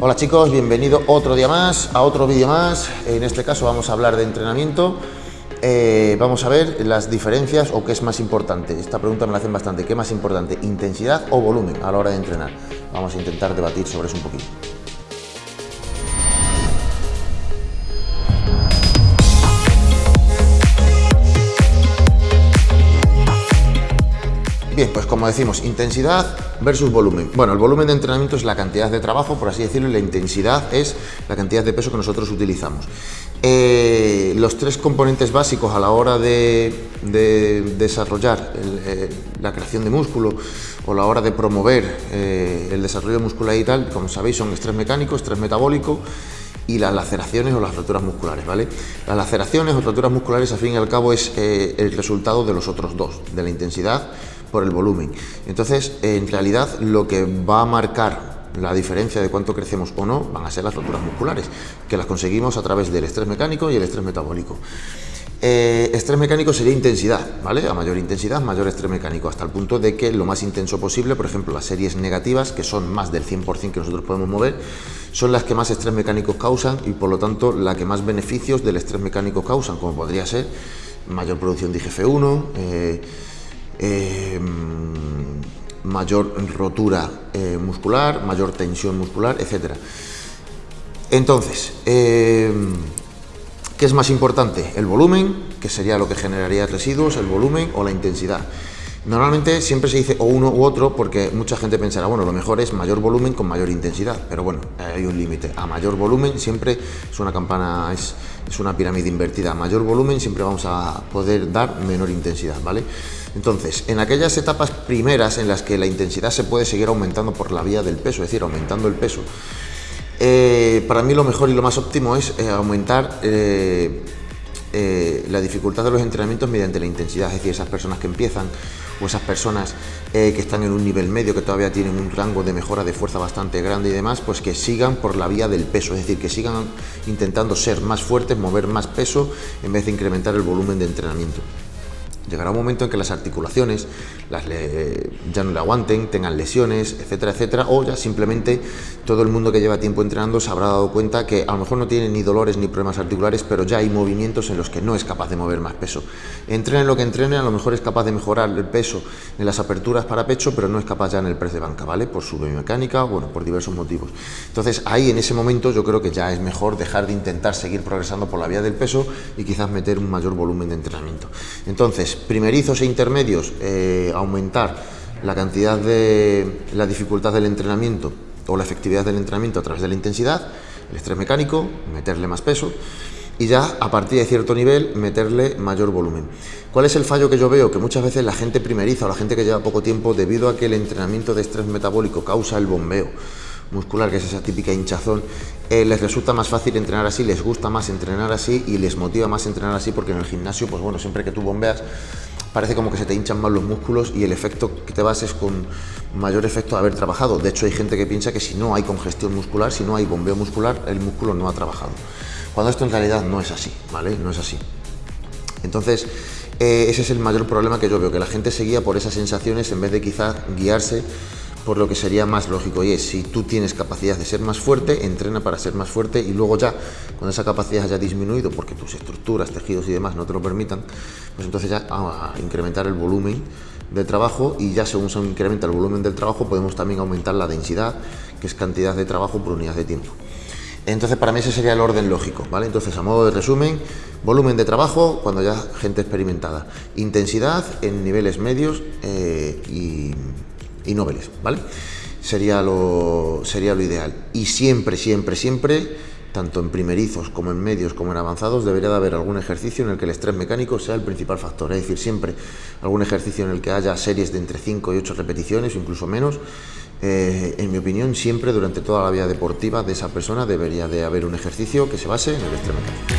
Hola chicos, bienvenido otro día más, a otro vídeo más. En este caso vamos a hablar de entrenamiento. Eh, vamos a ver las diferencias o qué es más importante. Esta pregunta me la hacen bastante. ¿Qué es más importante, intensidad o volumen a la hora de entrenar? Vamos a intentar debatir sobre eso un poquito. Bien, pues como decimos, intensidad versus volumen. Bueno, el volumen de entrenamiento es la cantidad de trabajo, por así decirlo, y la intensidad es la cantidad de peso que nosotros utilizamos. Eh, los tres componentes básicos a la hora de, desarrollar eh, la creación de músculo o la hora de promover eh, el desarrollo muscular y tal, como sabéis, son estrés mecánico, estrés metabólico y las laceraciones o las roturas musculares, ¿vale? Las laceraciones o roturas musculares, al fin y al cabo, es el resultado de los otros dos, de la intensidad por el volumen. Entonces, en realidad, lo que va a marcar la diferencia de cuánto crecemos o no van a ser las roturas musculares, que las conseguimos a través del estrés mecánico y el estrés metabólico. Eh, estrés mecánico sería intensidad, ¿vale? A mayor intensidad, mayor estrés mecánico, hasta el punto de que lo más intenso posible, por ejemplo, las series negativas, que son más del 100% que nosotros podemos mover, son las que más estrés mecánico causan y por lo tanto la que más beneficios del estrés mecánico causan, como podría ser mayor producción de IGF-1, eh, Em, mayor rotura eh, muscular, mayor tensión muscular, etc. Entonces, em, ¿qué es más importante? ¿El volumen, que sería lo que generaría residuos, el volumen o la intensidad? Normalmente siempre se dice o uno u otro porque mucha gente pensará, bueno, lo mejor es mayor volumen con mayor intensidad, pero bueno, hay un límite. A mayor volumen siempre es una campana, es, es una pirámide invertida. A mayor volumen siempre vamos a poder dar menor intensidad, ¿vale? Entonces, en aquellas etapas primeras en las que la intensidad se puede seguir aumentando por la vía del peso, es decir, aumentando el peso, eh, para mí lo mejor y lo más óptimo es eh, aumentar eh, la dificultad de los entrenamientos mediante la intensidad, es decir, esas personas que empiezan o esas personas que están en un nivel medio, que todavía tienen un rango de mejora de fuerza bastante grande y demás, pues que sigan por la vía del peso, es decir, que sigan intentando ser más fuertes, mover más peso en vez de incrementar el volumen de entrenamiento. Llegará un momento en que las articulaciones ya no le aguanten, tengan lesiones, etcétera, etcétera, o ya simplemente todo el mundo que lleva tiempo entrenando se habrá dado cuenta que a lo mejor no tiene ni dolores ni problemas articulares, pero ya hay movimientos en los que no es capaz de mover más peso. Entrene lo que entrene, a lo mejor es capaz de mejorar el peso en las aperturas para pecho, pero no es capaz ya en el press de banca, ¿vale? Por su biomecánica, bueno, por diversos motivos. Entonces ahí en ese momento yo creo que ya es mejor dejar de intentar seguir progresando por la vía del peso y quizás meter un mayor volumen de entrenamiento. Entonces, primerizos e intermedios, eh, aumentar la cantidad de la dificultad del entrenamiento o la efectividad del entrenamiento a través de la intensidad, el estrés mecánico, meterle más peso y ya a partir de cierto nivel meterle mayor volumen. ¿Cuál es el fallo que yo veo? Que muchas veces la gente primeriza o la gente que lleva poco tiempo, debido a que el entrenamiento de estrés metabólico causa el bombeo muscular, que es esa típica hinchazón, eh, les resulta más fácil entrenar así, les gusta más entrenar así y les motiva más entrenar así porque en el gimnasio, pues bueno, siempre que tú bombeas, parece como que se te hinchan más los músculos y el efecto que te vas es con mayor efecto de haber trabajado. De hecho, hay gente que piensa que si no hay congestión muscular, si no hay bombeo muscular, el músculo no ha trabajado. Cuando esto en realidad no es así, ¿vale? No es así. Entonces, eh, ese es el mayor problema que yo veo, que la gente se guía por esas sensaciones en vez de quizás guiarse por lo que sería más lógico y es si tú tienes capacidad de ser más fuerte, entrena para ser más fuerte y luego ya cuando esa capacidad haya disminuido porque tus estructuras, tejidos y demás no te lo permitan, pues entonces ya a incrementar el volumen de trabajo y ya según se incrementa el volumen del trabajo podemos también aumentar la densidad, que es cantidad de trabajo por unidad de tiempo. Entonces para mí ese sería el orden lógico, ¿vale? Entonces a modo de resumen, volumen de trabajo cuando ya gente experimentada, intensidad en niveles medios eh, y y noveles, ¿vale? Sería lo, sería lo ideal. Y siempre, siempre, siempre, tanto en primerizos como en medios como en avanzados, debería de haber algún ejercicio en el que el estrés mecánico sea el principal factor. Es decir, siempre algún ejercicio en el que haya series de entre 5 y 8 repeticiones, o incluso menos, en mi opinión, siempre durante toda la vida deportiva de esa persona debería de haber un ejercicio que se base en el estrés mecánico.